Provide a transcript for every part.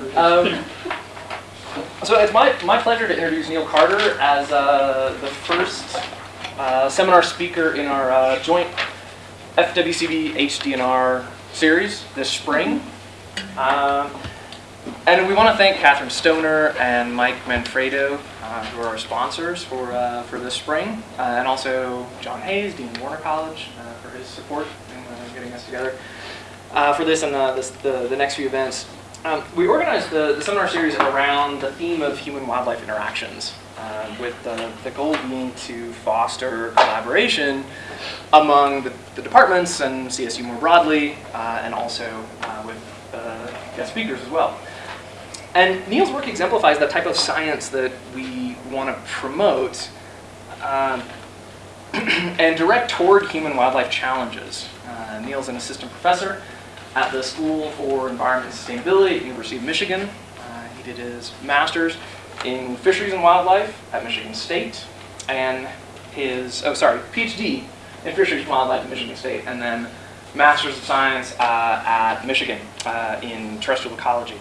Um, so it's my, my pleasure to introduce Neil Carter as uh, the first uh, seminar speaker in our uh, joint FWCB HDNR series this spring. Um, and we want to thank Catherine Stoner and Mike Manfredo, uh, who are our sponsors for, uh, for this spring, uh, and also John Hayes, Dean Warner College, for his support in getting us together for this and this, the, the next few events. Um, we organized the, the seminar series around the theme of human-wildlife interactions, uh, with the, the goal being to foster collaboration among the, the departments and CSU more broadly, uh, and also uh, with uh, guest speakers as well. And Neil's work exemplifies the type of science that we want to promote um, and direct toward human-wildlife challenges. Uh, Neil's an assistant professor at the School for Environment and Sustainability at University of Michigan. Uh, he did his master's in fisheries and wildlife at Michigan State, and his, oh sorry, PhD in fisheries and wildlife at Michigan State, and then master's of science uh, at Michigan uh, in terrestrial ecology.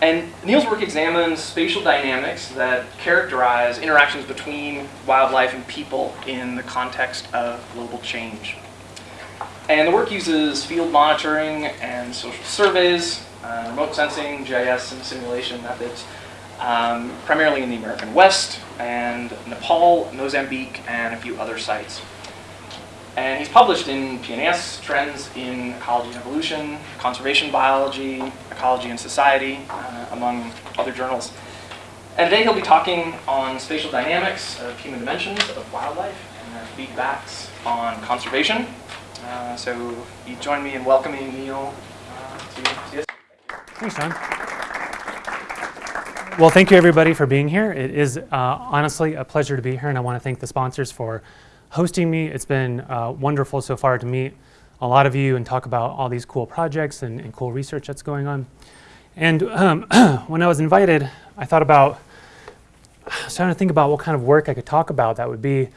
And Neil's work examines spatial dynamics that characterize interactions between wildlife and people in the context of global change. And the work uses field monitoring and social surveys, uh, remote sensing, GIS, and simulation methods, um, primarily in the American West, and Nepal, Mozambique, and a few other sites. And he's published in PNAS, Trends in Ecology and Evolution, Conservation Biology, Ecology and Society, uh, among other journals. And today he'll be talking on spatial dynamics of human dimensions of wildlife and their feedbacks on conservation. Uh, so you join me in welcoming Neil uh, to CSU. Thanks, John. Well, thank you everybody for being here. It is uh, honestly a pleasure to be here, and I want to thank the sponsors for hosting me. It's been wonderful so far to meet a lot of you and talk about all these cool projects and, and cool research that's going on. And um, when I was invited, I thought about, I was trying to think about what kind of work I could talk about that would be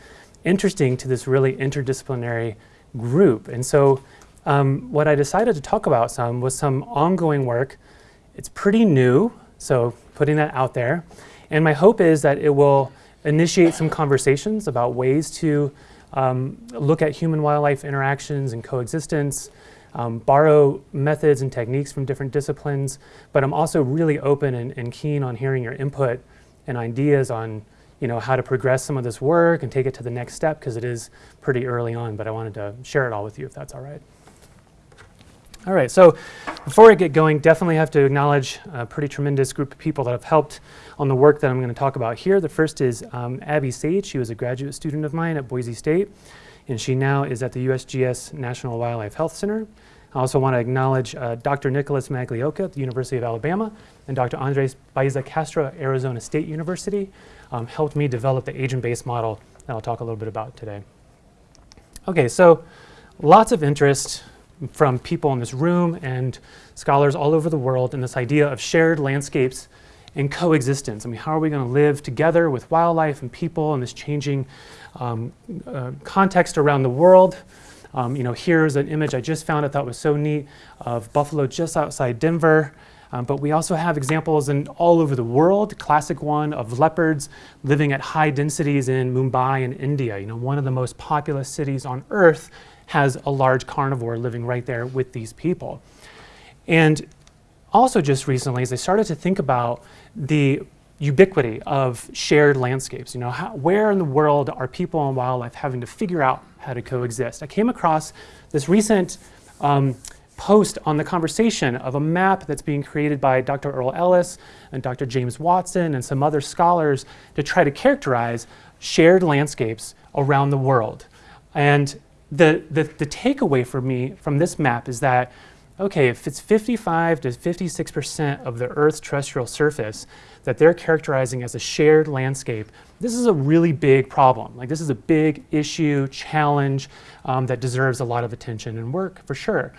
interesting to this really interdisciplinary group. And so um, what I decided to talk about some was some ongoing work. It's pretty new, so putting that out there. And my hope is that it will initiate some conversations about ways to um, look at human-wildlife interactions and coexistence, um, borrow methods and techniques from different disciplines, but I'm also really open and, and, keen on hearing your input and ideas on you know, how to progress some of this work and take it to the next step because it is pretty early on, but I wanted to share it all with you if that's all right. All right, so before I get going, definitely have to acknowledge a pretty tremendous group of people that have helped on the work that I'm going to talk about here. The first is um, Abby Sage. She was a graduate student of mine at Boise State, and she now is at the USGS National Wildlife Health Center. I also want to acknowledge uh, Dr. Nicholas Magliocca at the University of Alabama and Dr. Andres Baeza Castro at Arizona State University um, helped me develop the agent-based model that I'll talk a little bit about today. Okay, so lots of interest from people in this room and scholars all over the world in this idea of shared landscapes and coexistence. I mean, how are we going to live together with wildlife and people in this changing um, uh, context around the world? Um, you know, here's an image I just found I thought was so neat of buffalo just outside Denver. Um, but we also have examples in all over the world, classic one of leopards living at high densities in Mumbai in India. You know, one of the most populous cities on earth has a large carnivore living right there with these people. And also just recently, as I started to think about the ubiquity of shared landscapes, you know, how, where in the world are people and wildlife having to figure out how to coexist? I came across this recent um, post on the conversation of a map that's being created by Dr. Erle Ellis and Dr. James Watson and some other scholars to try to characterize shared landscapes around the world. And the, the, the takeaway for me from this map is that, okay, if it's 55 to 56% of the Earth's terrestrial surface that they're characterizing as a shared landscape, this is a really big problem. Like this is a big issue, challenge um, that deserves a lot of attention and work for sure.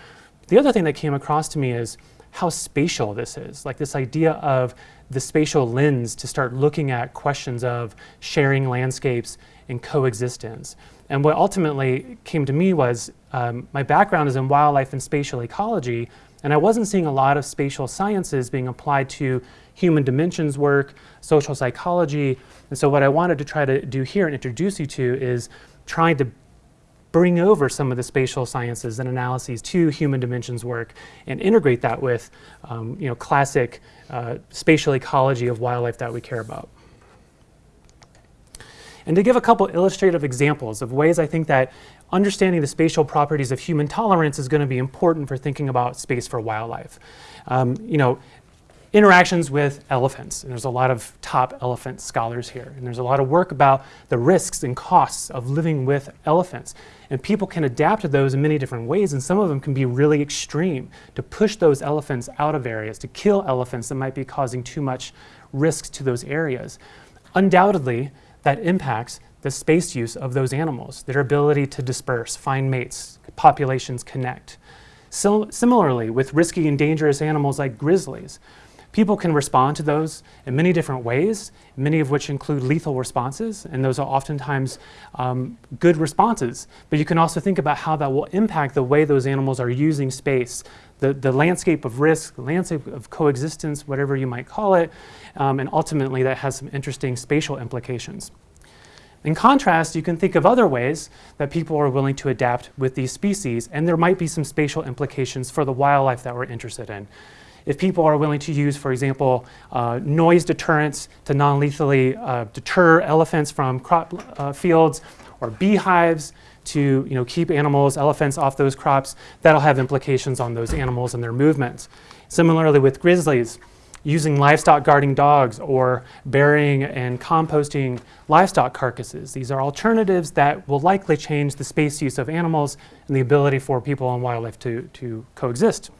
The other thing that came across to me is how spatial this is, like this idea of the spatial lens to start looking at questions of sharing landscapes and coexistence. And what ultimately came to me was um, my background is in wildlife and spatial ecology, And I wasn't seeing a lot of spatial sciences being applied to human dimensions work, social psychology. And so what I wanted to try to do here and introduce you to is trying to bring over some of the spatial sciences and analyses to human dimensions work and integrate that with um, you know, classic uh, spatial ecology of wildlife that we care about. And to give a couple illustrative examples of ways I think that understanding the spatial properties of human tolerance is going to be important for thinking about space for wildlife. Um, you know, interactions with elephants, and there's a lot of top elephant scholars here, and there's a lot of work about the risks and costs of living with elephants. And people can adapt to those in many different ways, and some of them can be really extreme to push those elephants out of areas, to kill elephants that might be causing too much risks to those areas. Undoubtedly, that impacts the space use of those animals, their ability to disperse, find mates, populations connect. So, similarly, with risky and dangerous animals like grizzlies, people can respond to those in many different ways, many of which include lethal responses, and those are oftentimes um, good responses. But you can also think about how that will impact the way those animals are using space, the, the landscape of risk, the landscape of coexistence, whatever you might call it, um, and ultimately that has some interesting spatial implications. In contrast, you can think of other ways that people are willing to adapt with these species, and there might be some spatial implications for the wildlife that we're interested in. If people are willing to use, for example, uh, noise deterrence to non-lethally uh, deter elephants from crop uh, fields, or beehives to you know, keep animals, elephants off those crops, that'll have implications on those animals and their movements. Similarly with grizzlies, using livestock guarding dogs or burying and composting livestock carcasses. These are alternatives that will likely change the space use of animals and the ability for people and wildlife to, to coexist.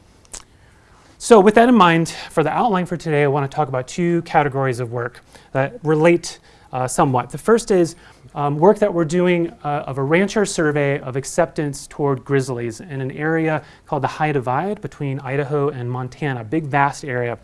So with that in mind, for the outline for today, I want to talk about two categories of work that relate uh, somewhat. The first is um, work that we're doing uh, of a rancher survey of acceptance toward grizzlies in an area called the High Divide between Idaho and Montana, big vast area.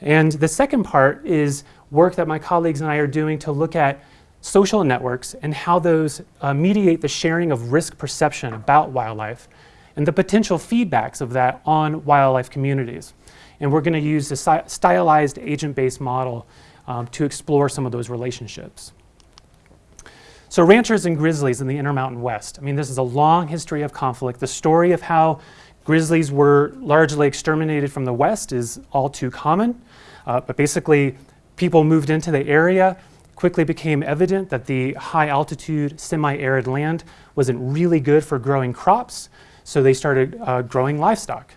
And the second part is work that my colleagues and I are doing to look at social networks and how those uh, mediate the sharing of risk perception about wildlife and the potential feedbacks of that on wildlife communities. And we're going to use a stylized agent-based model um, to explore some of those relationships. So ranchers and grizzlies in the Intermountain West. I mean, this is a long history of conflict. The story of how grizzlies were largely exterminated from the West is all too common. Uh, but basically, people moved into the area, quickly became evident that the high altitude, semi-arid land wasn't really good for growing crops, so they started uh, growing livestock.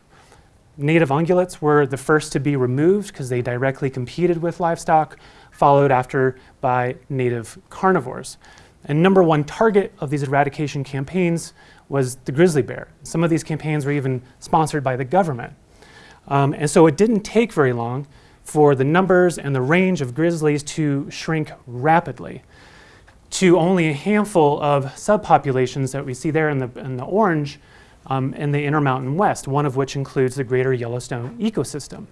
Native ungulates were the first to be removed because they directly competed with livestock, followed after by native carnivores. And number one target of these eradication campaigns was the grizzly bear. Some of these campaigns were even sponsored by the government. Um, and so it didn't take very long for the numbers and the range of grizzlies to shrink rapidly to only a handful of subpopulations that we see there in the, in the orange um, in the Intermountain West, one of which includes the greater Yellowstone ecosystem.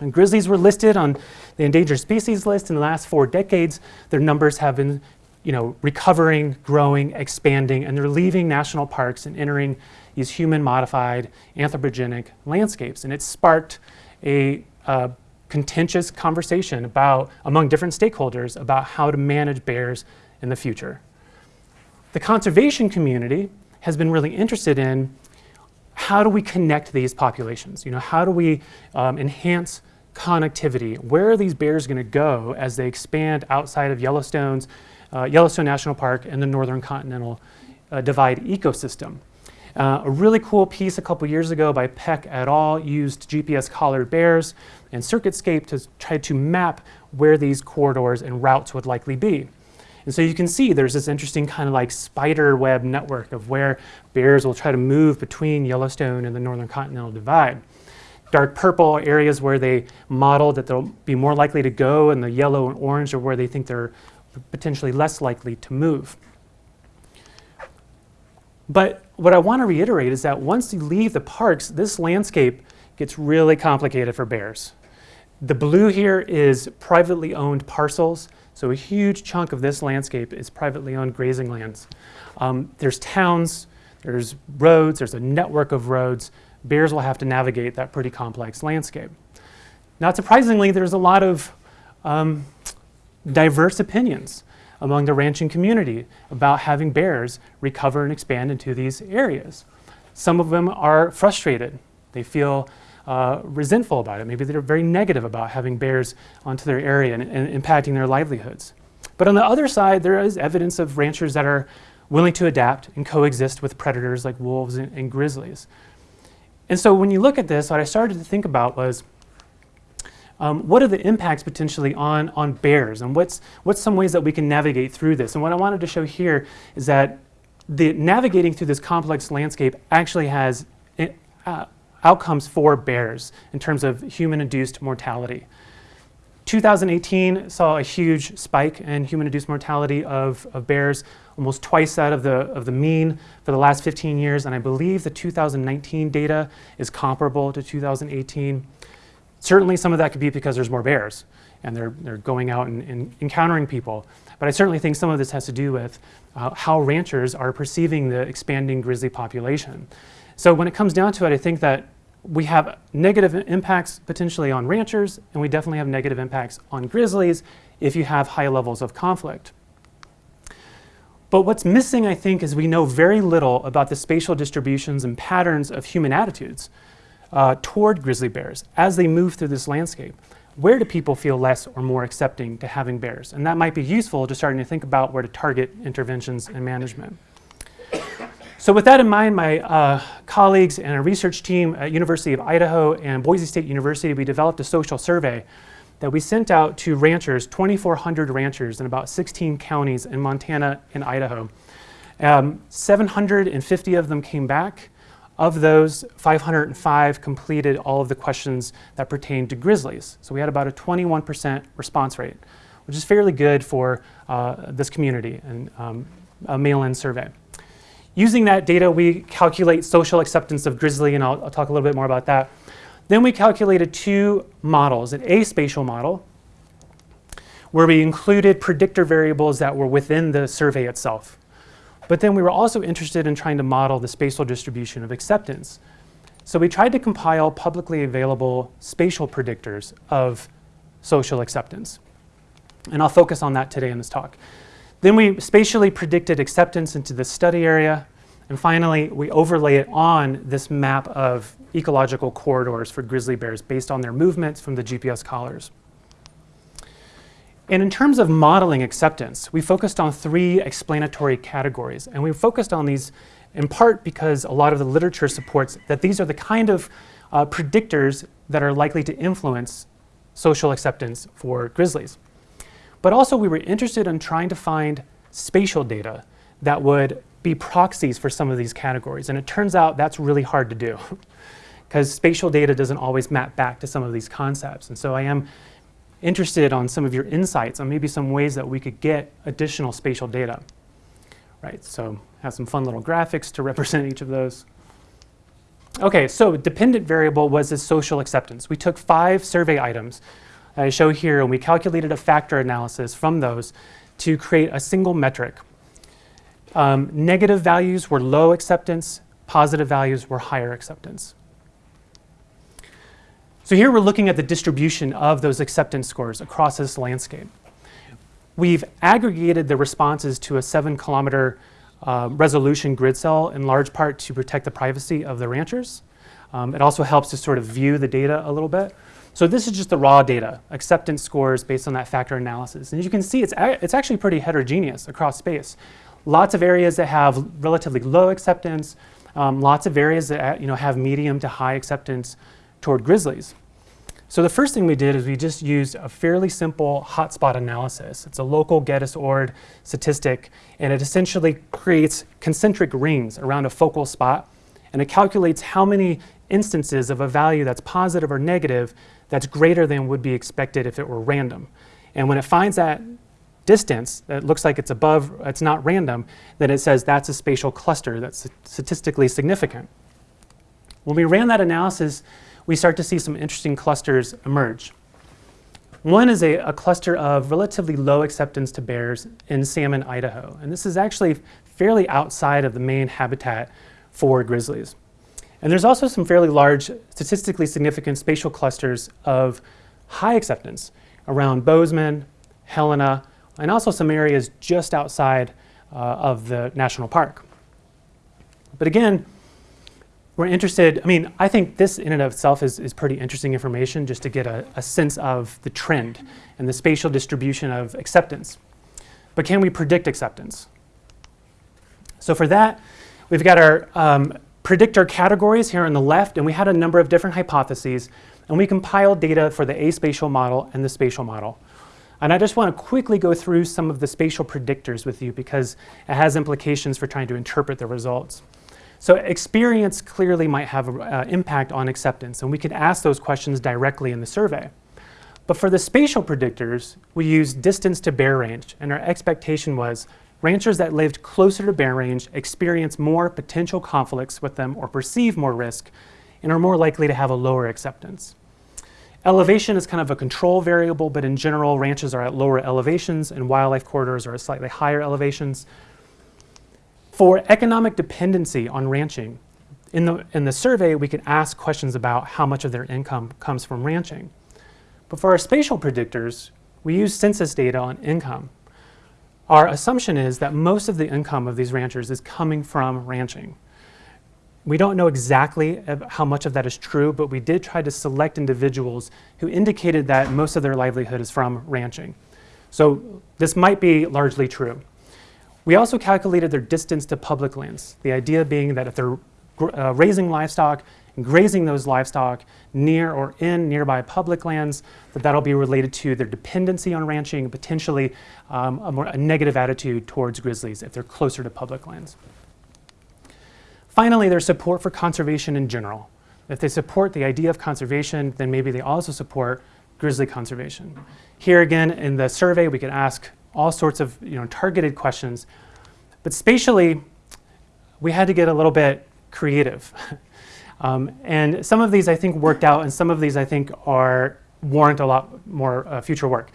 And grizzlies were listed on the endangered species list in the last four decades. Their numbers have been you know, recovering, growing, expanding, and they're leaving national parks and entering these human-modified anthropogenic landscapes. And it sparked a uh, contentious conversation about, among different stakeholders about how to manage bears in the future. The conservation community has been really interested in how do we connect these populations? You know, how do we um, enhance connectivity? Where are these bears going to go as they expand outside of Yellowstone's uh, Yellowstone National Park and the Northern Continental uh, Divide ecosystem? Uh, a really cool piece a couple years ago by Peck et al. used GPS collared bears and CircuitScape to try to map where these corridors and routes would likely be. And so you can see there's this interesting kind of like spider web network of where bears will try to move between Yellowstone and the Northern Continental Divide. Dark purple areas where they model that they'll be more likely to go, and the yellow and orange are where they think they're potentially less likely to move. But what I want to reiterate is that once you leave the parks, this landscape gets really complicated for bears. The blue here is privately owned parcels, so a huge chunk of this landscape is privately owned grazing lands. Um, there's towns, there's roads, there's a network of roads, bears will have to navigate that pretty complex landscape. Not surprisingly, there's a lot of um, diverse opinions among the ranching community about having bears recover and expand into these areas. Some of them are frustrated. They feel uh, resentful about it. Maybe they're very negative about having bears onto their area and, and impacting their livelihoods. But on the other side, there is evidence of ranchers that are willing to adapt and coexist with predators like wolves and, and grizzlies. And so when you look at this, what I started to think about was um, what are the impacts potentially on, on bears and what's, what's some ways that we can navigate through this? And what I wanted to show here is that the navigating through this complex landscape actually has uh, outcomes for bears in terms of human-induced mortality. 2018 saw a huge spike in human-induced mortality of, of bears, almost twice that of the, of the mean for the last 15 years, and I believe the 2019 data is comparable to 2018. Certainly some of that could be because there's more bears and they're, they're going out and, and encountering people. But I certainly think some of this has to do with uh, how ranchers are perceiving the expanding grizzly population. So when it comes down to it, I think that we have negative impacts potentially on ranchers, and we definitely have negative impacts on grizzlies if you have high levels of conflict. But what's missing, I think, is we know very little about the spatial distributions and patterns of human attitudes uh, toward grizzly bears as they move through this landscape. Where do people feel less or more accepting to having bears? And that might be useful to starting to think about where to target interventions and management. So with that in mind, my uh, colleagues and a research team at University of Idaho and Boise State University, we developed a social survey that we sent out to ranchers, 2,400 ranchers in about 16 counties in Montana and Idaho. Um, 750 of them came back. Of those, 505 completed all of the questions that pertain to grizzlies. So we had about a 21% response rate, which is fairly good for uh, this community and um, a mail-in survey. Using that data, we calculate social acceptance of grizzly, and I'll, I'll, talk a little bit more about that. Then we calculated two models, an aspatial model, where we included predictor variables that were within the survey itself. But then we were also interested in trying to model the spatial distribution of acceptance. So we tried to compile publicly available spatial predictors of social acceptance. And I'll focus on that today in this talk. Then we spatially predicted acceptance into the study area. And finally, we overlay it on this map of ecological corridors for grizzly bears based on their movements from the GPS collars. And in terms of modeling acceptance, we focused on three explanatory categories. And we focused on these in part because a lot of the literature supports that these are the kind of uh, predictors that are likely to influence social acceptance for grizzlies. But also we were interested in trying to find spatial data that would be proxies for some of these categories. And it turns out that's really hard to do because spatial data doesn't always map back to some of these concepts. And so I am interested on some of your insights on maybe some ways that we could get additional spatial data. Right, so have some fun little graphics to represent each of those. Okay, so dependent variable was this social acceptance. We took five survey items I show here, and we calculated a factor analysis from those to create a single metric. Um, negative values were low acceptance, positive values were higher acceptance. So here we're looking at the distribution of those acceptance scores across this landscape. We've aggregated the responses to a seven kilometer uh, resolution grid cell in large part to protect the privacy of the ranchers. Um, it also helps to sort of view the data a little bit. So this is just the raw data, acceptance scores based on that factor analysis. And as you can see, it's, it's actually pretty heterogeneous across space. Lots of areas that have relatively low acceptance, um, lots of areas that you know, have medium to high acceptance toward grizzlies. So the first thing we did is we just used a fairly simple hotspot analysis. It's a local Getis-Ord statistic, and it essentially creates concentric rings around a focal spot, and it calculates how many instances of a value that's positive or negative that's greater than would be expected if it were random. And when it finds that distance that looks like it's above, it's not random, then it says that's a spatial cluster that's statistically significant. When we ran that analysis, we start to see some interesting clusters emerge. One is a, a, cluster of relatively low acceptance to bears in Salmon, Idaho. And this is actually fairly outside of the main habitat for grizzlies. And there's also some fairly large, statistically significant spatial clusters of high acceptance around Bozeman, Helena, and also some areas just outside uh, of the national park. But again, we're interested, I mean, I think this in and of itself is, is pretty interesting information just to get a, a sense of the trend and the spatial distribution of acceptance. But can we predict acceptance? So for that, we've got our um, predictor categories here on the left, and we had a number of different hypotheses, and we compiled data for the aspatial model and the spatial model. And I just want to quickly go through some of the spatial predictors with you because it has implications for trying to interpret the results. So experience clearly might have an uh, impact on acceptance, and we could ask those questions directly in the survey. But for the spatial predictors, we used distance to bear range, and our expectation was ranchers that lived closer to bear range experience more potential conflicts with them or perceive more risk and are more likely to have a lower acceptance. Elevation is kind of a control variable, but in general, ranches are at lower elevations and wildlife corridors are at slightly higher elevations. For economic dependency on ranching, in the, in the survey, we could ask questions about how much of their income comes from ranching. But for our spatial predictors, we use census data on income. Our assumption is that most of the income of these ranchers is coming from ranching. We don't know exactly how much of that is true, but we did try to select individuals who indicated that most of their livelihood is from ranching. So this might be largely true. We also calculated their distance to public lands, the idea being that if they're uh, raising livestock and grazing those livestock near or in nearby public lands, that that'll be related to their dependency on ranching potentially um, a more a negative attitude towards grizzlies if they're closer to public lands. Finally, there's support for conservation in general. If they support the idea of conservation, then maybe they also support grizzly conservation. Here again, in the survey, we could ask all sorts of you know, targeted questions. But spatially, we had to get a little bit creative. um, and some of these I think worked out, and some of these I think are warrant a lot more uh, future work.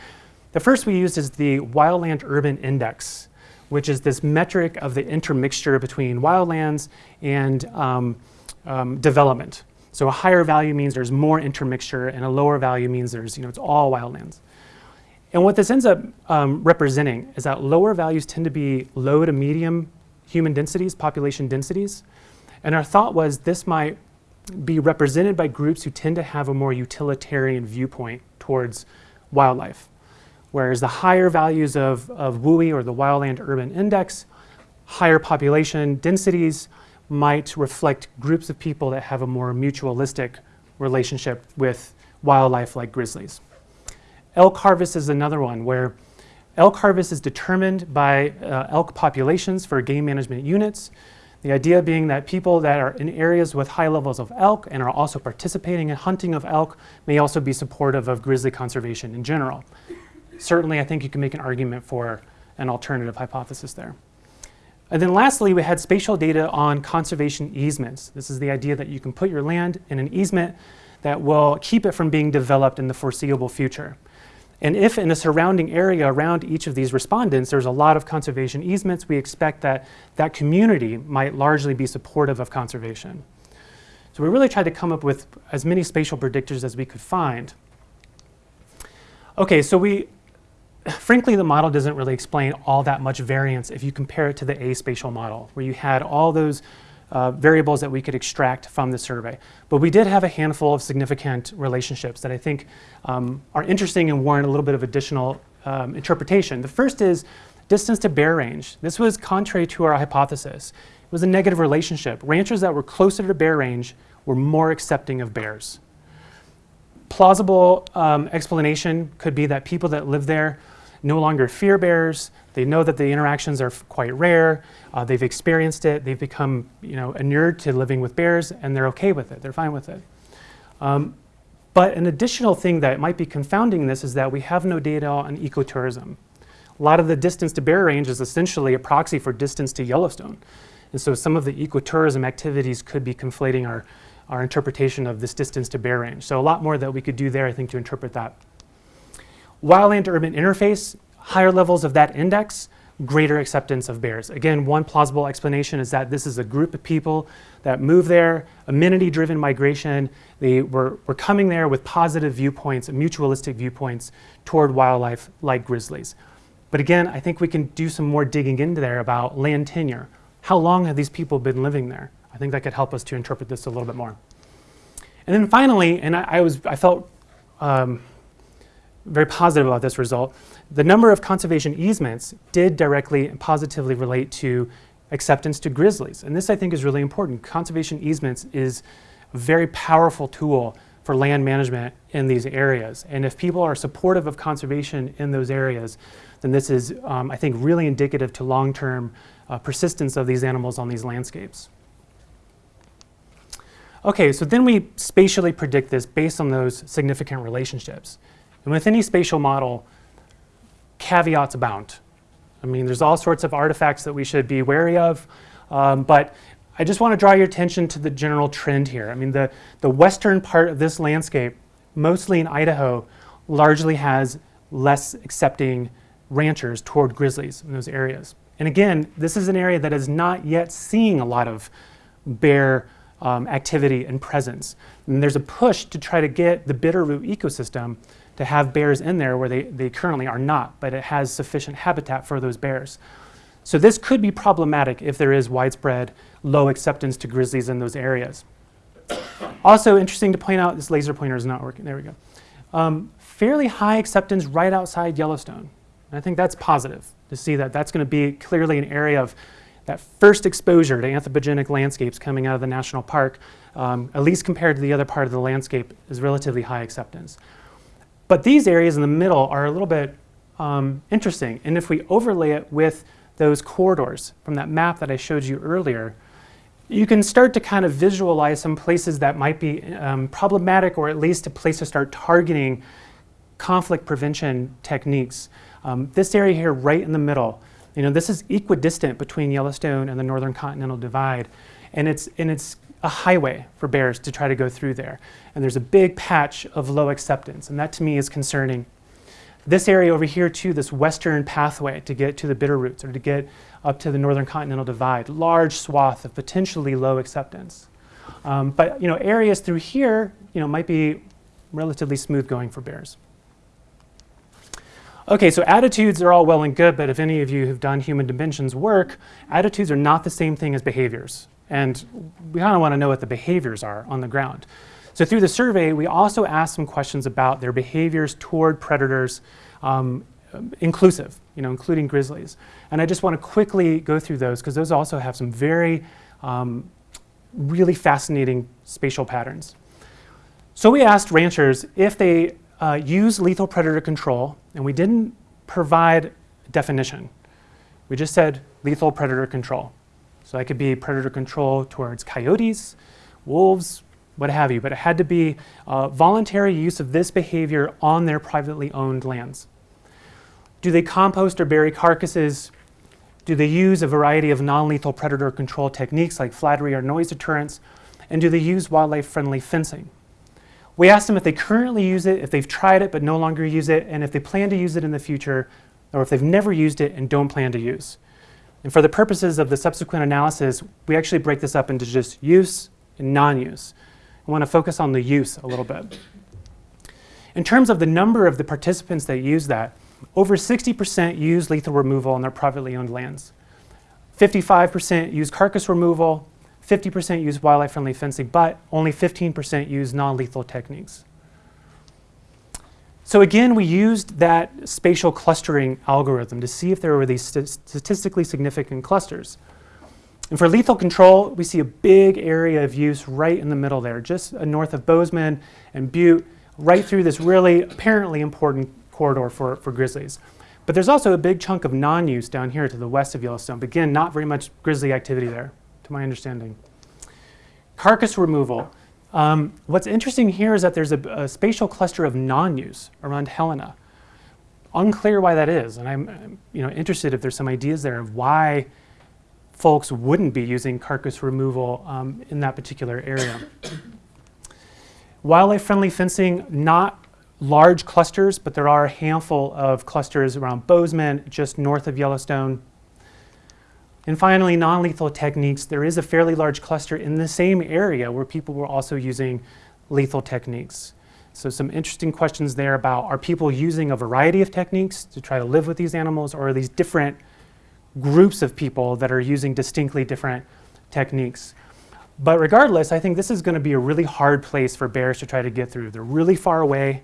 The first we used is the Wildland Urban Index, which is this metric of the intermixture between wildlands and um, um, development. So a higher value means there's more intermixture, and a lower value means there's, you know, it's all wildlands. And what this ends up um, representing is that lower values tend to be low to medium human densities, population densities. And our thought was this might be represented by groups who tend to have a more utilitarian viewpoint towards wildlife. Whereas the higher values of, of WUI or the Wildland Urban Index, higher population densities might reflect groups of people that have a more mutualistic relationship with wildlife like grizzlies. Elk harvest is another one where elk harvest is determined by uh, elk populations for game management units. The idea being that people that are in areas with high levels of elk and are also participating in hunting of elk may also be supportive of grizzly conservation in general. Certainly, I think you can make an argument for an alternative hypothesis there. And then lastly, we had spatial data on conservation easements. This is the idea that you can put your land in an easement that will keep it from being developed in the foreseeable future. And if in the surrounding area around each of these respondents there's a lot of conservation easements, we expect that that community might largely be supportive of conservation. So we really tried to come up with as many spatial predictors as we could find. Okay, so we, frankly, the model doesn't really explain all that much variance if you compare it to the aspatial model, where you had all those uh, variables that we could extract from the survey. But we did have a handful of significant relationships that I think um, are interesting and warrant a little bit of additional um, interpretation. The first is distance to bear range. This was contrary to our hypothesis. It was a negative relationship. Ranchers that were closer to bear range were more accepting of bears. Plausible um, explanation could be that people that live there no longer fear bears. They know that the interactions are quite rare. Uh, they've experienced it. They've become you know, inured to living with bears, and they're okay with it. They're fine with it. Um, but an additional thing that might be confounding this is that we have no data on ecotourism. A lot of the distance to bear range is essentially a proxy for distance to Yellowstone. And so some of the ecotourism activities could be conflating our, our interpretation of this distance to bear range. So a lot more that we could do there, I think, to interpret that. Wildland urban interface, higher levels of that index greater acceptance of bears. Again, one plausible explanation is that this is a group of people that move there, amenity-driven migration. They were, were coming there with positive viewpoints, mutualistic viewpoints toward wildlife like grizzlies. But again, I think we can do some more digging into there about land tenure. How long have these people been living there? I think that could help us to interpret this a little bit more. And then finally, and I, I was, I felt um, very positive about this result, the number of conservation easements did directly and positively relate to acceptance to grizzlies. And this I think is really important. Conservation easements is a very powerful tool for land management in these areas. And if people are supportive of conservation in those areas, then this is, um, I think, really indicative to long-term uh, persistence of these animals on these landscapes. Okay, so then we spatially predict this based on those significant relationships. And with any spatial model, caveats abound. I mean, there's all sorts of artifacts that we should be wary of, um, but I just want to draw your attention to the general trend here. I mean, the, the western part of this landscape, mostly in Idaho, largely has less accepting ranchers toward grizzlies in those areas. And again, this is an area that is not yet seeing a lot of bear um, activity and presence. And there's a push to try to get the Bitterroot ecosystem to have bears in there where they, they currently are not, but it has sufficient habitat for those bears. So this could be problematic if there is widespread low acceptance to grizzlies in those areas. Also interesting to point out, this laser pointer is not working, there we go. Um, fairly high acceptance right outside Yellowstone. And I think that's positive to see that that's going to be clearly an area of that first exposure to anthropogenic landscapes coming out of the national park, um, at least compared to the other part of the landscape, is relatively high acceptance. But these areas in the middle are a little bit um, interesting. And if we overlay it with those corridors from that map that I showed you earlier, you can start to kind of visualize some places that might be um, problematic or at least a place to start targeting conflict prevention techniques. Um, this area here right in the middle, you know, this is equidistant between Yellowstone and the Northern Continental Divide. And it's, and it's a highway for bears to try to go through there. And there's a big patch of low acceptance, and that to me is concerning. This area over here too, this western pathway to get to the Bitterroots or to get up to the Northern Continental Divide, large swath of potentially low acceptance. Um, but you know, areas through here you know, might be relatively smooth going for bears. Okay, so attitudes are all well and good, but if any of you have done human dimensions work, attitudes are not the same thing as behaviors. And we kind of want to know what the behaviors are on the ground. So through the survey, we also asked some questions about their behaviors toward predators, um, inclusive, you know, including grizzlies. And I just want to quickly go through those because those also have some very, um, really fascinating spatial patterns. So we asked ranchers if they uh, use lethal predator control, and we didn't provide definition. We just said lethal predator control. So that could be predator control towards coyotes, wolves, what have you, but it had to be uh, voluntary use of this behavior on their privately owned lands. Do they compost or bury carcasses? Do they use a variety of non-lethal predator control techniques like fladry or noise deterrence? And do they use wildlife-friendly fencing? We asked them if they currently use it, if they've tried it but no longer use it, and if they plan to use it in the future, or if they've never used it and don't plan to use. And for the purposes of the subsequent analysis, we actually break this up into just use and non-use. I want to focus on the use a little bit. In terms of the number of the participants that use that, over 60% use lethal removal on their privately owned lands. 55% use carcass removal, 50% use wildlife-friendly fencing, but only 15% use non-lethal techniques. So again, we used that spatial clustering algorithm to see if there were these st statistically significant clusters. And for lethal control, we see a big area of use right in the middle there, just north of Bozeman and Butte, right through this really apparently important corridor for, for grizzlies. But there's also a big chunk of non-use down here to the west of Yellowstone. Again, not very much grizzly activity there, to my understanding. Carcass removal. Um, what's interesting here is that there's a, a spatial cluster of non-use around Helena. Unclear why that is, and I'm you know, interested if there's some ideas there of why folks wouldn't be using carcass removal um, in that particular area. Wildlife-friendly fencing, not large clusters, but there are a handful of clusters around Bozeman, just north of Yellowstone. And finally, non-lethal techniques. There is a fairly large cluster in the same area where people were also using lethal techniques. So some interesting questions there about are people using a variety of techniques to try to live with these animals or are these different groups of people that are using distinctly different techniques? But regardless, I think this is going to be a really hard place for bears to try to get through. They're really far away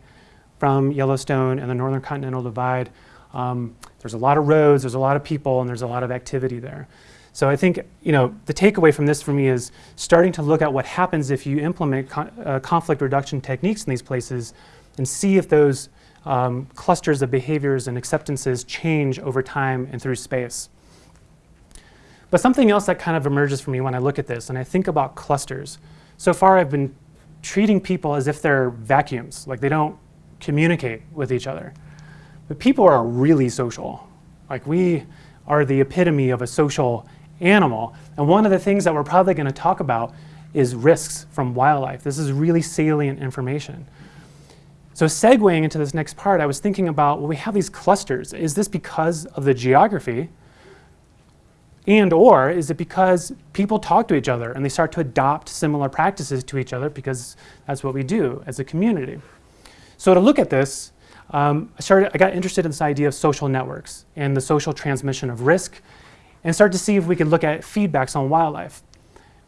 from Yellowstone and the Northern Continental Divide. Um, there's a lot of roads, there's a lot of people, and there's a lot of activity there. So I think you know the takeaway from this for me is starting to look at what happens if you implement uh, conflict reduction techniques in these places and see if those um, clusters of behaviors and acceptances change over time and through space. But something else that kind of emerges for me when I look at this and I think about clusters. So far I've been treating people as if they're vacuums, like they don't communicate with each other. But people are really social. Like we are the epitome of a social animal. And one of the things that we're probably going to talk about is risks from wildlife. This is really salient information. So segueing into this next part, I was thinking about, well, we have these clusters. Is this because of the geography? And or is it because people talk to each other and they start to adopt similar practices to each other because that's what we do as a community? So to look at this, um, I, started, I got interested in this idea of social networks and the social transmission of risk and start to see if we could look at feedbacks on wildlife.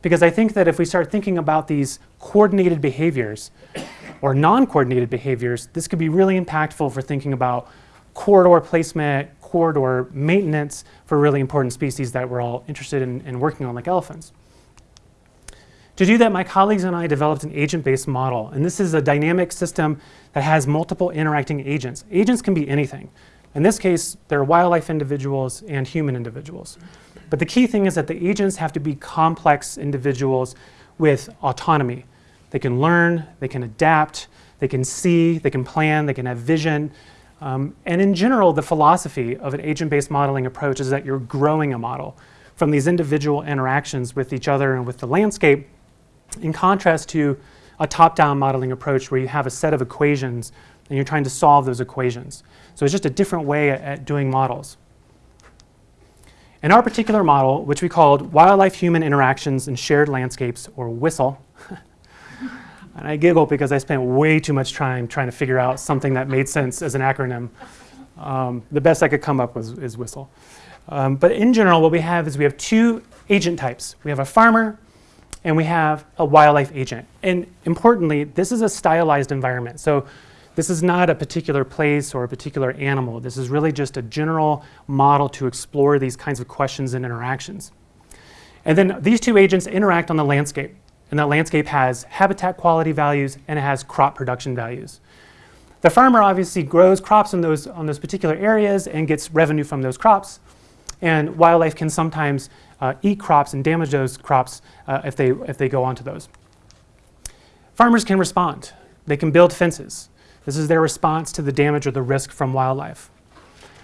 Because I think that if we start thinking about these coordinated behaviors or non-coordinated behaviors, this could be really impactful for thinking about corridor placement, corridor maintenance for really important species that we're all interested in, in working on like elephants. To do that, my colleagues and I developed an agent-based model, and this is a dynamic system that has multiple interacting agents. Agents can be anything. In this case, there are wildlife individuals and human individuals. But the key thing is that the agents have to be complex individuals with autonomy. They can learn, they can adapt, they can see, they can plan, they can have vision. Um, and in general, the philosophy of an agent-based modeling approach is that you're growing a model from these individual interactions with each other and with the landscape in contrast to a top-down modeling approach where you have a set of equations and you're trying to solve those equations. So it's just a different way at, doing models. In our particular model, which we called Wildlife-Human Interactions in Shared Landscapes, or WHISTLE, and I giggle because I spent way too much time trying to figure out something that made sense as an acronym. Um, the best I could come up with is WHISTLE. Um, but in general, what we have is we have two agent types. We have a farmer and we have a wildlife agent. And importantly, this is a stylized environment. So this is not a particular place or a particular animal. This is really just a general model to explore these kinds of questions and interactions. And then these two agents interact on the landscape. And that landscape has habitat quality values and it has crop production values. The farmer obviously grows crops in those, on those particular areas and gets revenue from those crops. And wildlife can sometimes eat crops and damage those crops uh, if, they, if they go onto those. Farmers can respond. They can build fences. This is their response to the damage or the risk from wildlife.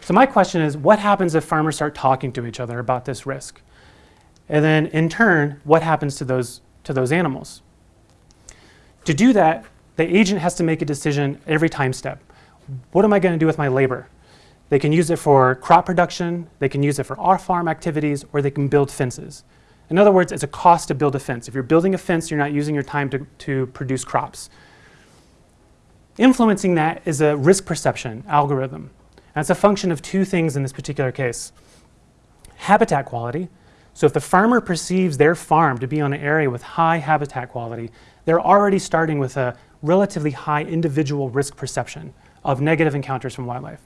So my question is, what happens if farmers start talking to each other about this risk? And then in turn, what happens to those, to those animals? To do that, the agent has to make a decision every time step. What am I going to do with my labor? They can use it for crop production, they can use it for off-farm activities, or they can build fences. In other words, it's a cost to build a fence. If you're building a fence, you're not using your time to, to produce crops. Influencing that is a risk perception algorithm. And it's a function of two things in this particular case. Habitat quality. So if the farmer perceives their farm to be on an area with high habitat quality, they're already starting with a relatively high individual risk perception of negative encounters from wildlife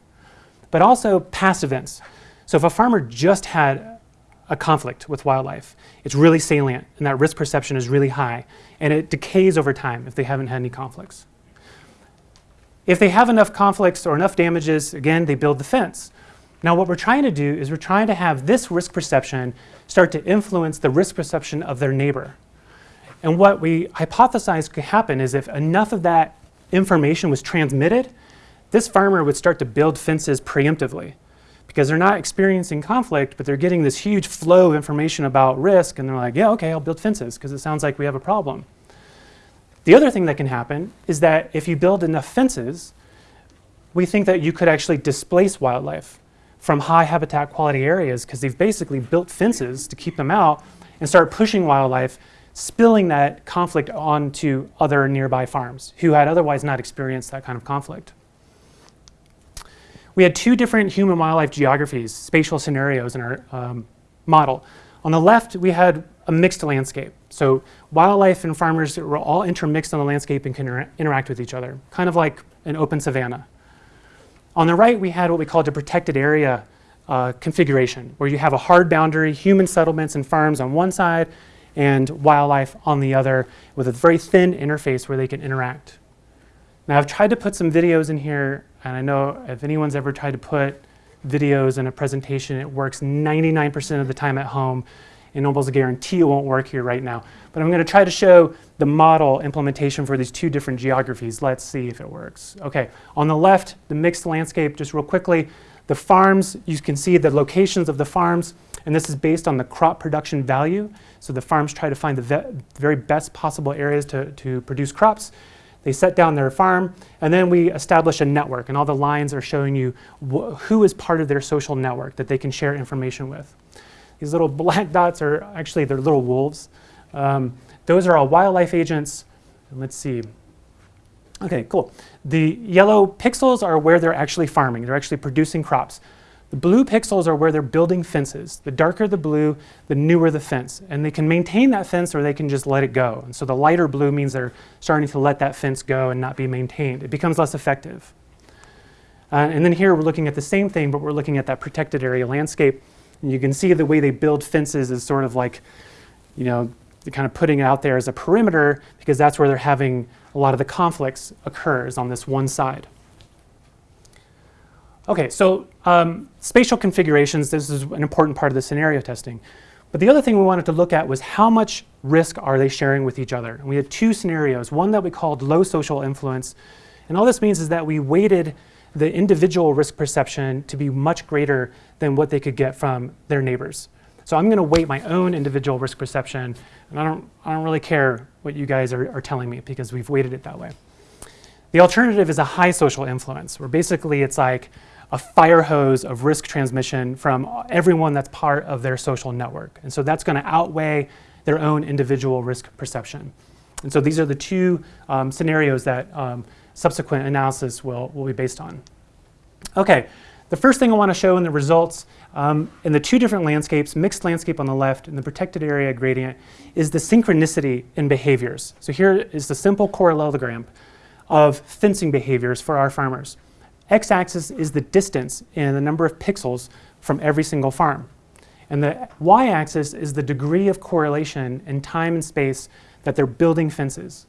but also past events. So if a farmer just had a conflict with wildlife, it's really salient and that risk perception is really high and it decays over time if they haven't had any conflicts. If they have enough conflicts or enough damages, again, they build the fence. Now what we're trying to do is we're trying to have this risk perception start to influence the risk perception of their neighbor. And what we hypothesize could happen is if enough of that information was transmitted, this farmer would start to build fences preemptively because they're not experiencing conflict, but they're getting this huge flow of information about risk, and they're like, yeah, okay, I'll build fences because it sounds like we have a problem. The other thing that can happen is that if you build enough fences, we think that you could actually displace wildlife from high habitat quality areas because they've basically built fences to keep them out and start pushing wildlife, spilling that conflict onto other nearby farms who had otherwise not experienced that kind of conflict. We had two different human wildlife geographies, spatial scenarios in our um, model. On the left, we had a mixed landscape. So wildlife and farmers were all intermixed on the landscape and can inter interact with each other, kind of like an open savanna. On the right, we had what we called a protected area uh, configuration, where you have a hard boundary, human settlements and farms on one side, and wildlife on the other, with a very thin interface where they can interact. Now, I've tried to put some videos in here, and I know if anyone's ever tried to put videos in a presentation, it works 99% of the time at home, and almost a guarantee it won't work here right now. But I'm going to try to show the model implementation for these two different geographies. Let's see if it works. Okay, on the left, the mixed landscape, just real quickly, the farms, you can see the locations of the farms, and this is based on the crop production value. So the farms try to find the very best possible areas to, to produce crops. They set down their farm, and then we establish a network, and all the lines are showing you who is part of their social network that they can share information with. These little black dots are actually, they're little wolves. Um, those are all wildlife agents. Let's see. Okay, cool. The yellow pixels are where they're actually farming. They're actually producing crops. Blue pixels are where they're building fences. The darker the blue, the newer the fence. And they can maintain that fence or they can just let it go. And so the lighter blue means they're starting to let that fence go and not be maintained. It becomes less effective. Uh, and then here we're looking at the same thing, but we're looking at that protected area landscape. And you can see the way they build fences is sort of like, you know, kind of putting it out there as a perimeter because that's where they're having a lot of the conflicts occurs on this one side. Okay, so um, spatial configurations, this is an important part of the scenario testing. But the other thing we wanted to look at was how much risk are they sharing with each other? And we had two scenarios, one that we called low social influence. And all this means is that we weighted the individual risk perception to be much greater than what they could get from their neighbors. So I'm going to weight my own individual risk perception, and I don't, I don't really care what you guys are, are telling me because we've weighted it that way. The alternative is a high social influence, where basically it's like a fire hose of risk transmission from everyone that's part of their social network. And so that's going to outweigh their own individual risk perception. And so these are the two um, scenarios that um, subsequent analysis will, will be based on. Okay, the first thing I want to show in the results um, in the two different landscapes, mixed landscape on the left and the protected area gradient, is the synchronicity in behaviors. So here is the simple correlogram of fencing behaviors for our farmers. X-axis is the distance and the number of pixels from every single farm. And the y-axis is the degree of correlation in time and space that they're building fences.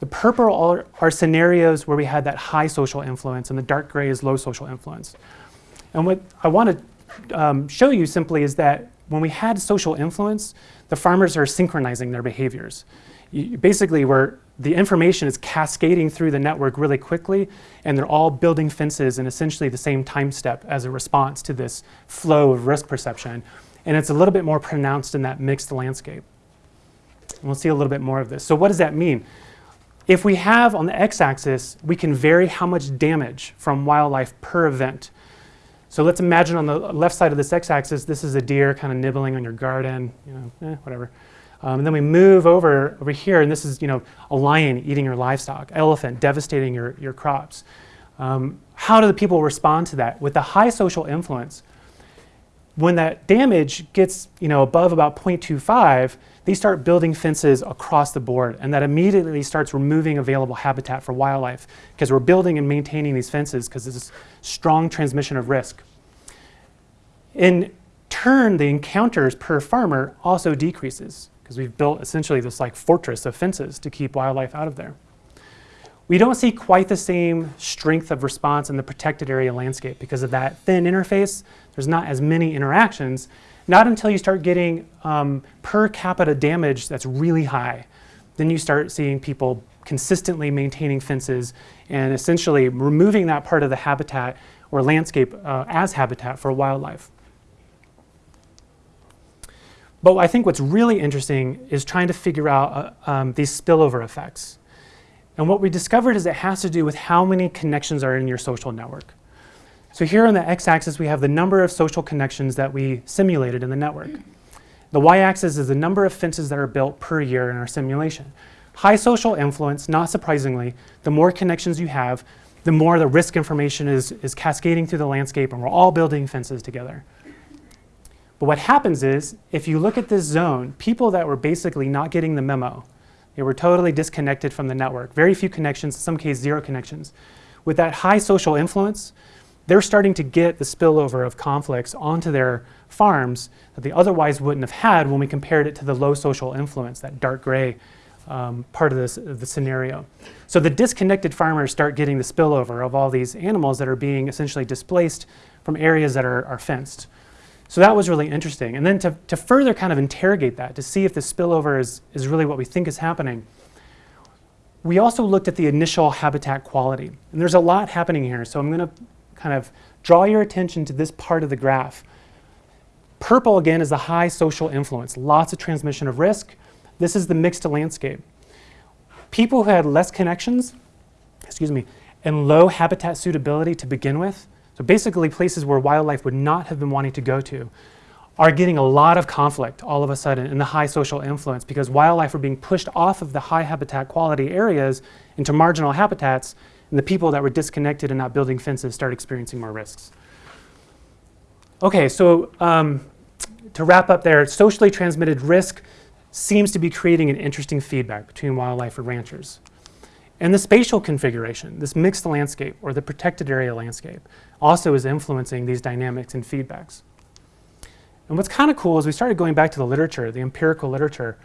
The purple are, are, scenarios where we had that high social influence and the dark gray is low social influence. And what I want to um, show you simply is that when we had social influence, the farmers are synchronizing their behaviors. You, basically, where the information is cascading through the network really quickly, and they're all building fences in essentially the same time step as a response to this flow of risk perception. And it's a little bit more pronounced in that mixed landscape. And we'll see a little bit more of this. So what does that mean? If we have on the x-axis, we can vary how much damage from wildlife per event. So let's imagine on the left side of this x-axis, this is a deer kind of nibbling on your garden, you know, eh, whatever. Um, and then we move over over here, and this is you know a lion eating your livestock, elephant devastating your, your crops. Um, how do the people respond to that? With the high social influence, when that damage gets you know above about 0.25, they start building fences across the board, and that immediately starts removing available habitat for wildlife because we're building and maintaining these fences because there's this strong transmission of risk. In turn, the encounters per farmer also decreases because we've built essentially this like fortress of fences to keep wildlife out of there. We don't see quite the same strength of response in the protected area landscape because of that thin interface. There's not as many interactions, not until you start getting um, per capita damage that's really high. Then you start seeing people consistently maintaining fences and essentially removing that part of the habitat or landscape uh, as habitat for wildlife. But I think what's really interesting is trying to figure out uh, um, these spillover effects. And what we discovered is it has to do with how many connections are in your social network. So here on the x-axis, we have the number of social connections that we simulated in the network. The y-axis is the number of fences that are built per year in our simulation. High social influence, not surprisingly, the more connections you have, the more the risk information is, is cascading through the landscape and we're all building fences together. But what happens is, if you look at this zone, people that were basically not getting the memo, they were totally disconnected from the network, very few connections, in some cases zero connections. With that high social influence, they're starting to get the spillover of conflicts onto their farms that they otherwise wouldn't have had when we compared it to the low social influence, that dark gray um, part of this, the scenario. So the disconnected farmers start getting the spillover of all these animals that are being essentially displaced from areas that are, are fenced. So that was really interesting. And then to, to further kind of interrogate that, to see if the spillover is, is really what we think is happening, we also looked at the initial habitat quality. And there's a lot happening here, so I'm going to kind of draw your attention to this part of the graph. Purple, again, is the high social influence, lots of transmission of risk. This is the mixed landscape. People who had less connections, excuse me, and low habitat suitability to begin with, so basically places where wildlife would not have been wanting to go to, are getting a lot of conflict all of a sudden in the high social influence because wildlife are being pushed off of the high habitat quality areas into marginal habitats and the people that were disconnected and not building fences start experiencing more risks. Okay, so um, to wrap up there, socially transmitted risk seems to be creating an interesting feedback between wildlife and ranchers. And the spatial configuration, this mixed landscape or the protected area landscape, also is influencing these dynamics and feedbacks. And what's kind of cool is we started going back to the literature, the empirical literature,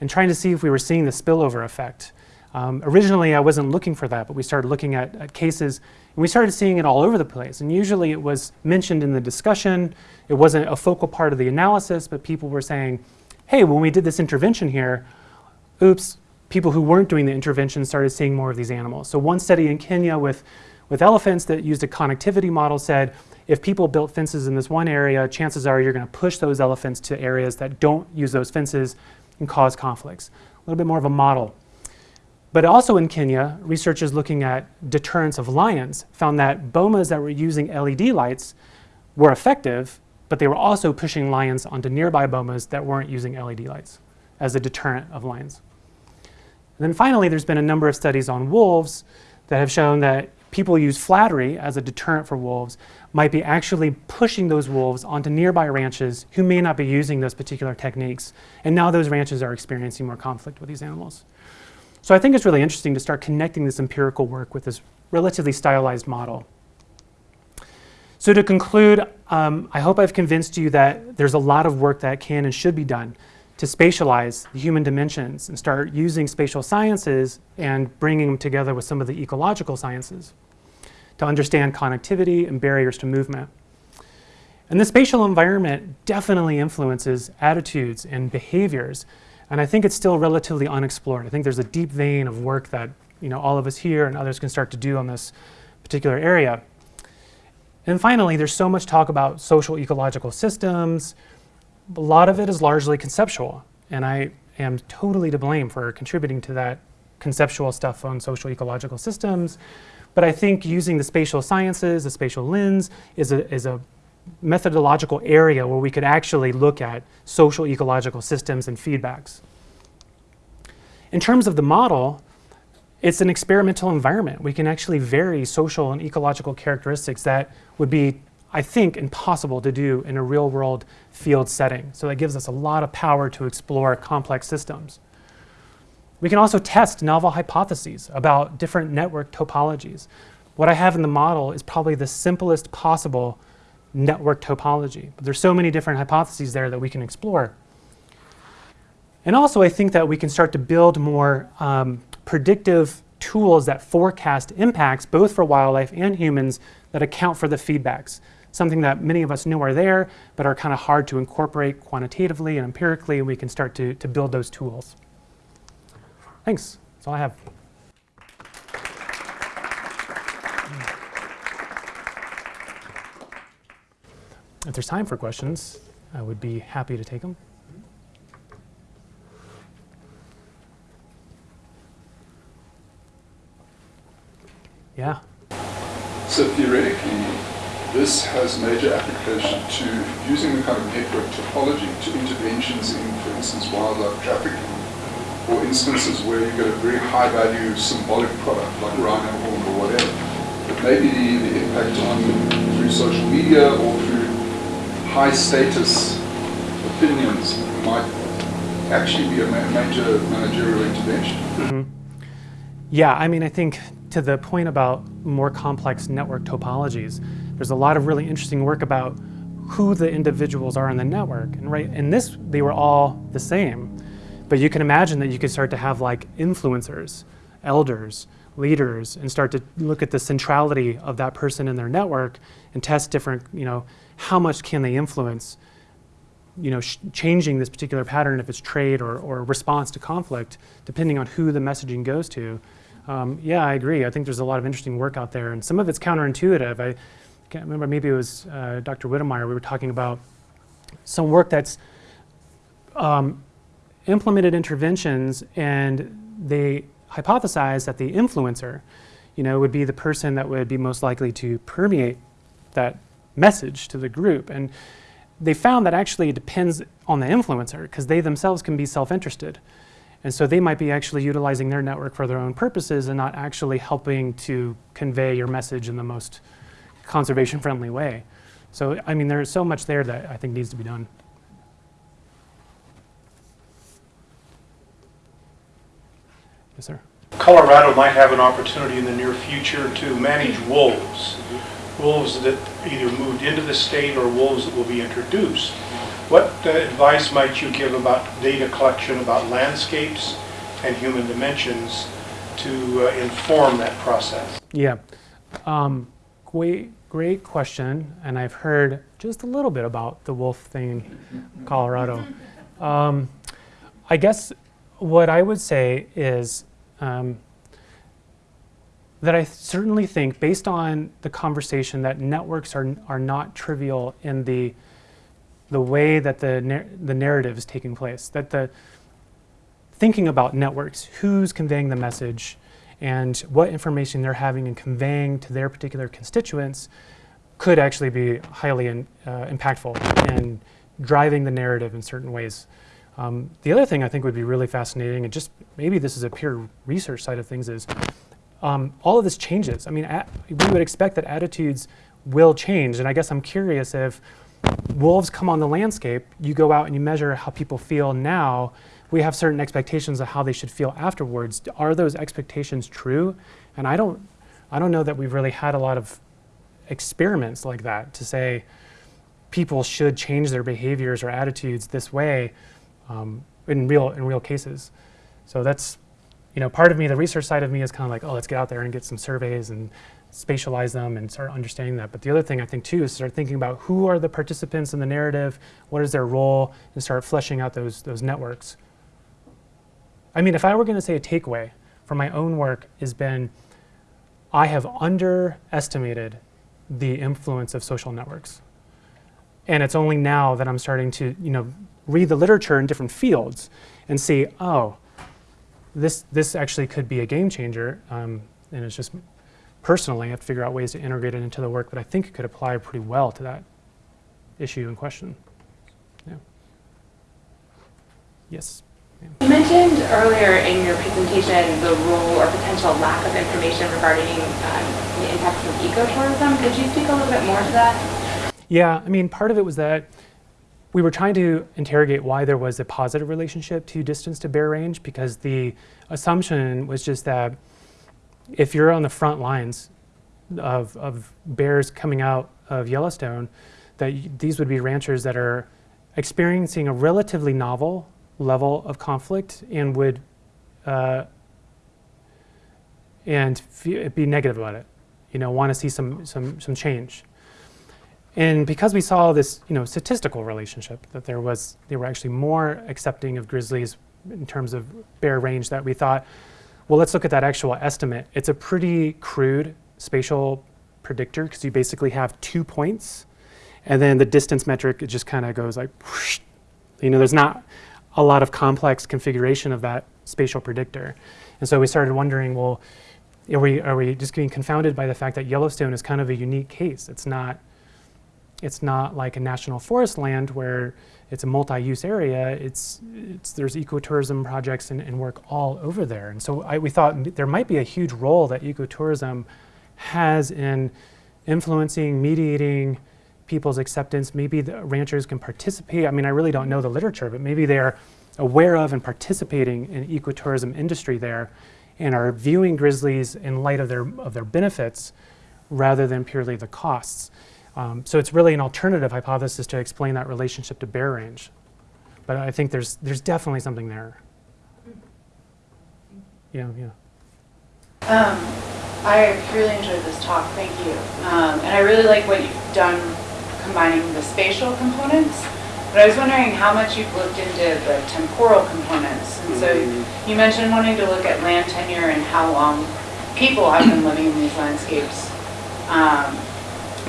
and trying to see if we were seeing the spillover effect. Um, originally, I wasn't looking for that, but we started looking at, at, cases, and we started seeing it all over the place. And usually it was mentioned in the discussion. It wasn't a focal part of the analysis, but people were saying, hey, when we did this intervention here, oops, people who weren't doing the intervention started seeing more of these animals. So one study in Kenya with, with elephants that used a connectivity model said, if people built fences in this one area, chances are you're going to push those elephants to areas that don't use those fences and cause conflicts. A little bit more of a model. But also in Kenya, researchers looking at deterrence of lions found that bomas that were using LED lights were effective, but they were also pushing lions onto nearby bomas that weren't using LED lights as a deterrent of lions. And then finally, there's been a number of studies on wolves that have shown that people use fladry as a deterrent for wolves might be actually pushing those wolves onto nearby ranches who may not be using those particular techniques. And now those ranches are experiencing more conflict with these animals. So I think it's really interesting to start connecting this empirical work with this relatively stylized model. So to conclude, um, I hope I've convinced you that there's a lot of work that can and should be done to spatialize the human dimensions and start using spatial sciences and bringing them together with some of the ecological sciences to understand connectivity and barriers to movement. And the spatial environment definitely influences attitudes and behaviors and I think it's still relatively unexplored. I think there's a deep vein of work that you know, all of us here and others can start to do on this particular area. And finally, there's so much talk about social ecological systems. A lot of it is largely conceptual, and I am totally to blame for contributing to that conceptual stuff on social ecological systems. But I think using the spatial sciences, the spatial lens, is a, is a methodological area where we could actually look at social ecological systems and feedbacks. In terms of the model, it's an experimental environment. We can actually vary social and ecological characteristics that would be, I think, impossible to do in a real world field setting. So that gives us a lot of power to explore complex systems. We can also test novel hypotheses about different network topologies. What I have in the model is probably the simplest possible network topology. But there's so many different hypotheses there that we can explore. And also I think that we can start to build more um, predictive tools that forecast impacts both for wildlife and humans that account for the feedbacks. Something that many of us know are there, but are kind of hard to incorporate quantitatively and empirically, and we can start to, to build those tools. Thanks. That's all I have. If there's time for questions, I would be happy to take them. Yeah. So theoretically, this has major application to using the kind of network topology to interventions in, for instance, wildlife trafficking, or instances where you get a very high value symbolic product like rhino horn or whatever. But maybe the, the impact on through social media or through high status opinions might actually be a ma- major managerial intervention. Mm-hmm. Yeah, I mean, I think to the point about more complex network topologies, there's a lot of really interesting work about who the individuals are in the network. And right in this, they were all the same. But you can imagine that you could start to have like influencers, elders, leaders, and start to look at the centrality of that person in their network and test different, you know, how much can they influence you know, changing this particular pattern if it's trade or, or response to conflict, depending on who the messaging goes to. Um, yeah, I agree. I think there's a lot of interesting work out there, and some of it's counterintuitive. I can't remember, maybe it was uh, Dr. Whittemire, we were talking about some work that's um, implemented interventions, and they hypothesized that the influencer, you know, would be the person that would be most likely to permeate that message to the group. And they found that actually it depends on the influencer because they themselves can be self-interested. And so they might be actually utilizing their network for their own purposes and not actually helping to convey your message in the most conservation friendly way. So, I mean, there's so much there that I think needs to be done. Yes, sir. Colorado might have an opportunity in the near future to manage wolves. Wolves that either moved into the state or wolves that will be introduced. What uh, advice might you give about data collection about landscapes and human dimensions to uh, inform that process? Yeah. Um, great, great question. And I've heard just a little bit about the wolf thing in Colorado. Um, I guess what I would say is um, that I certainly think, based on the conversation, that networks are, are not trivial in the, the way that the, nar- the narrative is taking place. That the thinking about networks, who's conveying the message, and what information they're having and conveying to their particular constituents could actually be highly in, uh, impactful in driving the narrative in certain ways. Um, the other thing I think would be really fascinating, and just maybe this is a pure research side of things, is um, all of this changes. I mean, we would expect that attitudes will change, and I guess I'm curious if wolves come on the landscape, you go out and you measure how people feel now. We have certain expectations of how they should feel afterwards. Are those expectations true? And I don't, I don't know that we've really had a lot of experiments like that to say people should change their behaviors or attitudes this way um, in real in real cases. So that's you know part of me, the research side of me is kind of like, oh, let's get out there and get some surveys and spatialize them and start understanding that. But the other thing I think too is start thinking about who are the participants in the narrative, what is their role, and start fleshing out those those networks. I mean, if I were going to say a takeaway from my own work has been, I have underestimated the influence of social networks. And it's only now that I'm starting to, you know, read the literature in different fields and see, oh, this this actually could be a game changer. Um, and it's just personally, I have to figure out ways to integrate it into the work, but I think it could apply pretty well to that issue in question. Yeah. Yes. You mentioned earlier in your presentation the role or potential lack of information regarding um, the impacts of ecotourism. Could you speak a little bit more to that? Yeah, I mean, part of it was that we were trying to interrogate why there was a positive relationship to distance to bear range because the assumption was just that if you're on the front lines of, of bears coming out of Yellowstone, that these would be ranchers that are experiencing a relatively novel level of conflict and would uh, and be negative about it. You know, want to see some some some change. And because we saw this, you know, statistical relationship that there was, they were actually more accepting of grizzlies in terms of bear range that we thought, well, let's look at that actual estimate. It's a pretty crude spatial predictor because you basically have two points, and then the distance metric it just kind of goes like, whoosh. you know, there's not a lot of complex configuration of that spatial predictor, and so we started wondering, well, are we, are we just being confounded by the fact that Yellowstone is kind of a unique case? It's not, it's not like a national forest land where it's a multi-use area. It's, it's, there's ecotourism projects and, and work all over there. And so I, we thought there might be a huge role that ecotourism has in influencing, mediating people's acceptance. Maybe the ranchers can participate. I mean, I really don't know the literature, but maybe they're aware of and participating in ecotourism industry there and are viewing grizzlies in light of their, of their benefits rather than purely the costs. Um, so it's really an alternative hypothesis to explain that relationship to bear range. But I think there's, there's definitely something there. Yeah, yeah. Um, I really enjoyed this talk, thank you. Um, and I really like what you've done combining the spatial components. But I was wondering how much you've looked into the temporal components. And so you mentioned wanting to look at land tenure and how long people have been living in these landscapes. Um,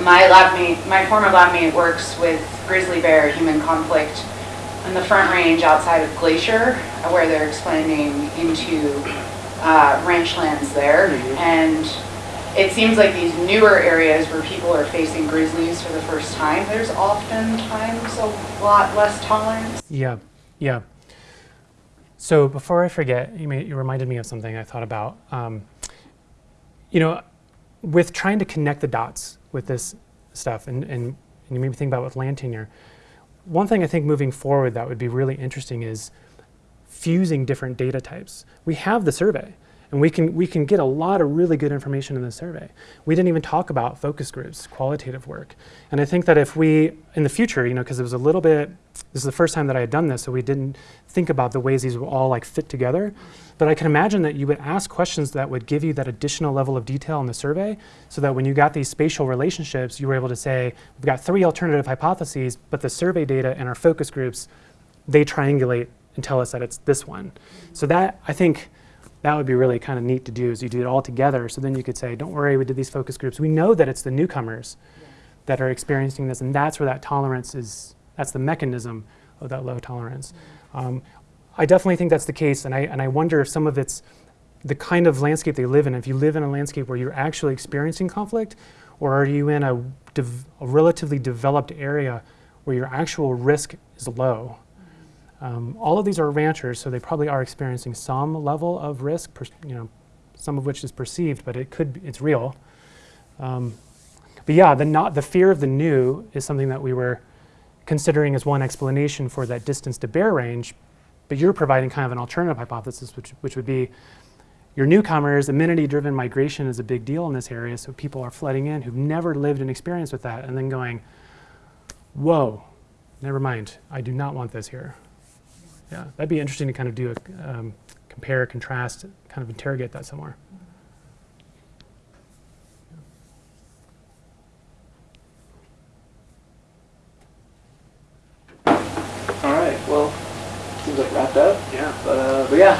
my lab mate, my former lab mate works with grizzly bear human conflict on the front range outside of Glacier, where they're expanding into uh, ranch lands there. And it seems like these newer areas where people are facing grizzlies for the first time, there's oftentimes a lot less tolerance. Yeah, yeah. So before I forget, you, may, you reminded me of something I thought about. Um, you know, with trying to connect the dots with this stuff, and, and, and you made me think about with land tenure, one thing I think moving forward that would be really interesting is fusing different data types. We have the survey, and we can, we can get a lot of really good information in the survey. We didn't even talk about focus groups, qualitative work. And I think that if we, in the future, you know, because it was a little bit, this is the first time that I had done this, so we didn't think about the ways these would all like fit together. But I can imagine that you would ask questions that would give you that additional level of detail in the survey so that when you got these spatial relationships, you were able to say, we've got three alternative hypotheses, but the survey data and our focus groups, they triangulate and tell us that it's this one. So that, I think, that would be really kind of neat to do is you do it all together so then you could say, don't worry, we did these focus groups. We know that it's the newcomers that are experiencing this and that's where that tolerance is, that's the mechanism of that low tolerance. Um, I definitely think that's the case and I, and I wonder if some of it's the kind of landscape they live in. If you live in a landscape where you're actually experiencing conflict or are you in a, a relatively developed area where your actual risk is low? Um, all of these are ranchers, so they probably are experiencing some level of risk, you know, some of which is perceived, but it could, it's real. Um, but yeah, the, not, the fear of the new is something that we were considering as one explanation for that distance to bear range, but you're providing kind of an alternative hypothesis, which, which would be your newcomers, amenity-driven migration is a big deal in this area, so people are flooding in who've never lived an experience with that, and then going, whoa, never mind, I do not want this here. Yeah, that'd be interesting to kind of do a um, compare, contrast, kind of interrogate that somewhere. All right. Well, seems like wrapped up. Yeah. But uh, but yeah,